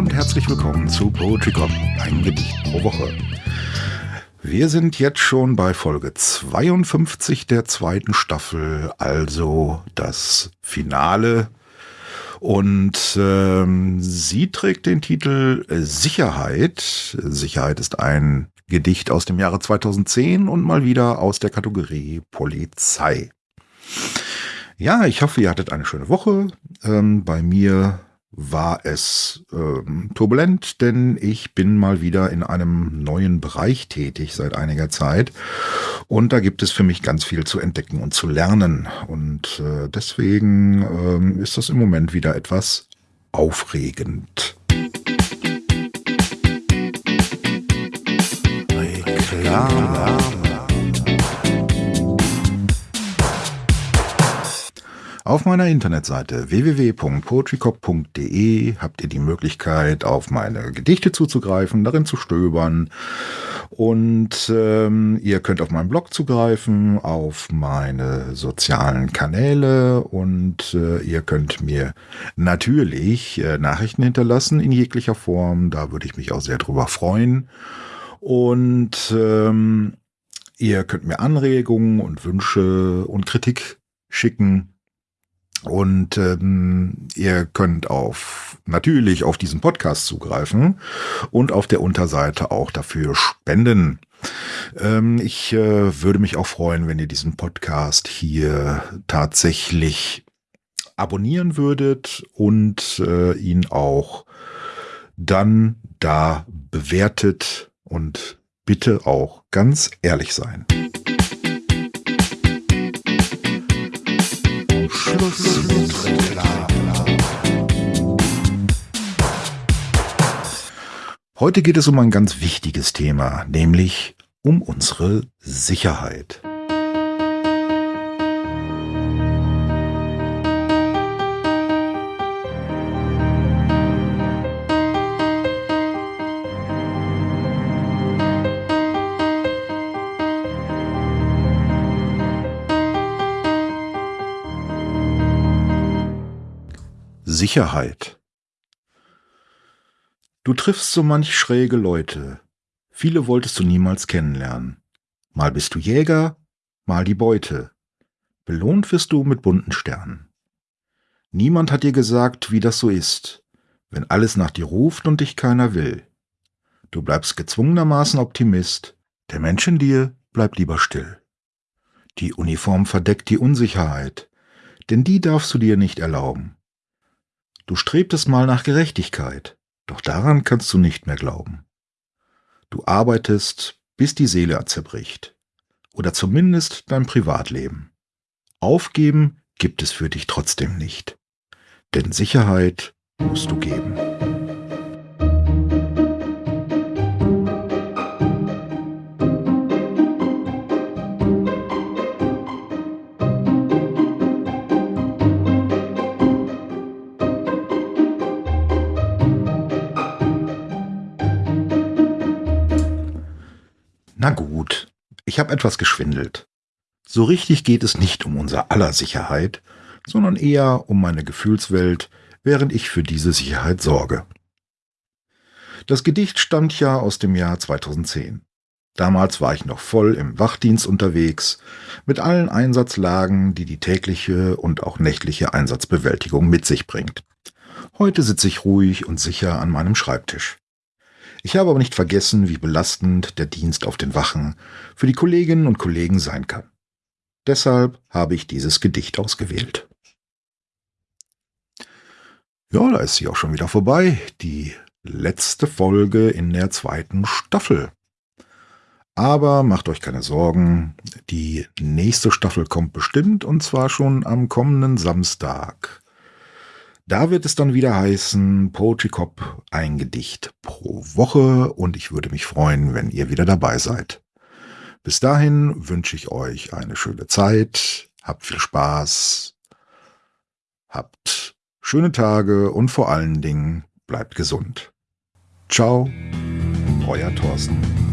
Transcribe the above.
Und herzlich willkommen zu Poetry Cop, ein Gedicht pro Woche. Wir sind jetzt schon bei Folge 52 der zweiten Staffel, also das Finale. Und ähm, sie trägt den Titel Sicherheit. Sicherheit ist ein Gedicht aus dem Jahre 2010 und mal wieder aus der Kategorie Polizei. Ja, ich hoffe, ihr hattet eine schöne Woche. Ähm, bei mir war es ähm, turbulent, denn ich bin mal wieder in einem neuen Bereich tätig seit einiger Zeit. Und da gibt es für mich ganz viel zu entdecken und zu lernen. Und äh, deswegen ähm, ist das im Moment wieder etwas aufregend. Reklame. Auf meiner Internetseite www.poetrycop.de habt ihr die Möglichkeit, auf meine Gedichte zuzugreifen, darin zu stöbern. Und ähm, ihr könnt auf meinen Blog zugreifen, auf meine sozialen Kanäle und äh, ihr könnt mir natürlich äh, Nachrichten hinterlassen in jeglicher Form. Da würde ich mich auch sehr drüber freuen. Und ähm, ihr könnt mir Anregungen und Wünsche und Kritik schicken und ähm, ihr könnt auf natürlich auf diesen Podcast zugreifen und auf der Unterseite auch dafür spenden. Ähm, ich äh, würde mich auch freuen, wenn ihr diesen Podcast hier tatsächlich abonnieren würdet und äh, ihn auch dann da bewertet und bitte auch ganz ehrlich sein. Heute geht es um ein ganz wichtiges Thema, nämlich um unsere Sicherheit. Sicherheit. Du triffst so manch schräge Leute. Viele wolltest du niemals kennenlernen. Mal bist du Jäger, mal die Beute. Belohnt wirst du mit bunten Sternen. Niemand hat dir gesagt, wie das so ist, wenn alles nach dir ruft und dich keiner will. Du bleibst gezwungenermaßen Optimist, der Mensch in dir bleibt lieber still. Die Uniform verdeckt die Unsicherheit, denn die darfst du dir nicht erlauben. Du strebtest mal nach Gerechtigkeit, doch daran kannst du nicht mehr glauben. Du arbeitest, bis die Seele zerbricht. Oder zumindest dein Privatleben. Aufgeben gibt es für dich trotzdem nicht. Denn Sicherheit musst du geben. Na gut, ich habe etwas geschwindelt. So richtig geht es nicht um unser aller Sicherheit, sondern eher um meine Gefühlswelt, während ich für diese Sicherheit sorge. Das Gedicht stammt ja aus dem Jahr 2010. Damals war ich noch voll im Wachdienst unterwegs, mit allen Einsatzlagen, die die tägliche und auch nächtliche Einsatzbewältigung mit sich bringt. Heute sitze ich ruhig und sicher an meinem Schreibtisch. Ich habe aber nicht vergessen, wie belastend der Dienst auf den Wachen für die Kolleginnen und Kollegen sein kann. Deshalb habe ich dieses Gedicht ausgewählt. Ja, da ist sie auch schon wieder vorbei. Die letzte Folge in der zweiten Staffel. Aber macht euch keine Sorgen, die nächste Staffel kommt bestimmt und zwar schon am kommenden Samstag. Da wird es dann wieder heißen, Poetry Cop, ein Gedicht pro Woche und ich würde mich freuen, wenn ihr wieder dabei seid. Bis dahin wünsche ich euch eine schöne Zeit, habt viel Spaß, habt schöne Tage und vor allen Dingen bleibt gesund. Ciao, euer Thorsten.